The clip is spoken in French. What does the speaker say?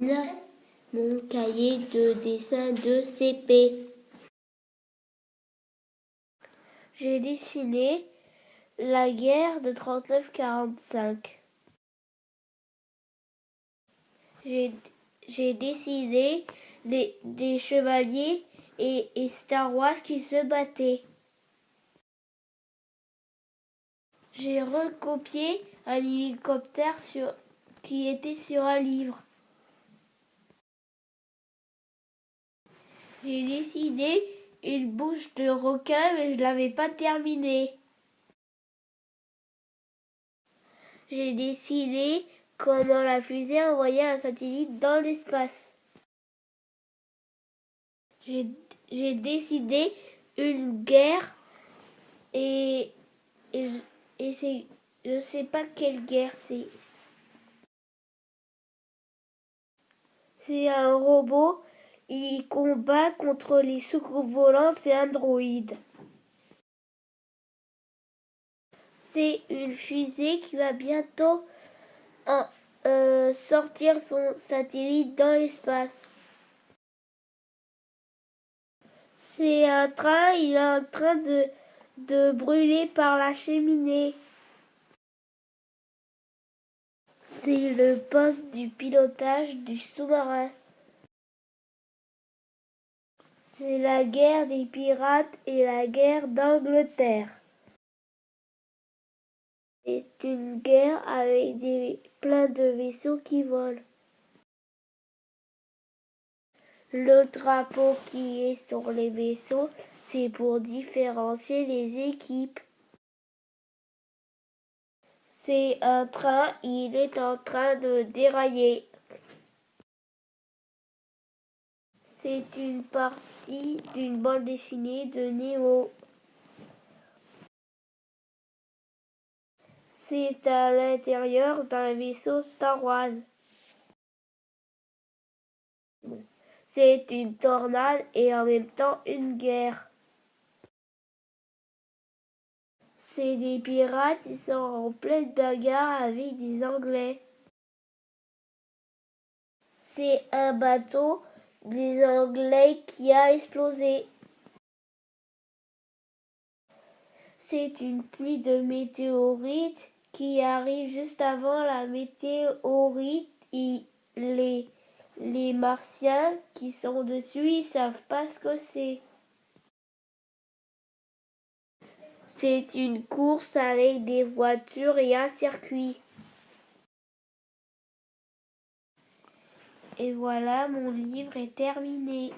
Mon cahier de dessin de CP. J'ai dessiné la guerre de 39-45. J'ai dessiné des chevaliers et, et Star Wars qui se battaient. J'ai recopié un hélicoptère sur, qui était sur un livre. J'ai dessiné une bouche de requin, mais je l'avais pas terminée. J'ai dessiné comment la fusée envoyait un satellite dans l'espace. J'ai décidé une guerre et, et, et c'est je sais pas quelle guerre c'est. C'est un robot, il combat contre les soucoupes volantes et androïdes. C'est une fusée qui va bientôt en, euh, sortir son satellite dans l'espace. C'est un train, il est en train de, de brûler par la cheminée. C'est le poste du pilotage du sous-marin. C'est la guerre des pirates et la guerre d'Angleterre. C'est une guerre avec des, plein de vaisseaux qui volent. Le drapeau qui est sur les vaisseaux, c'est pour différencier les équipes. C'est un train, il est en train de dérailler. C'est une partie d'une bande dessinée de Nemo. C'est à l'intérieur d'un vaisseau Star Wars. C'est une tornade et en même temps une guerre. C'est des pirates, ils sont en pleine bagarre avec des Anglais. C'est un bateau des Anglais qui a explosé. C'est une pluie de météorites qui arrive juste avant la météorite et les, martiens qui sont dessus, ils savent pas ce que c'est. C'est une course avec des voitures et un circuit. Et voilà, mon livre est terminé.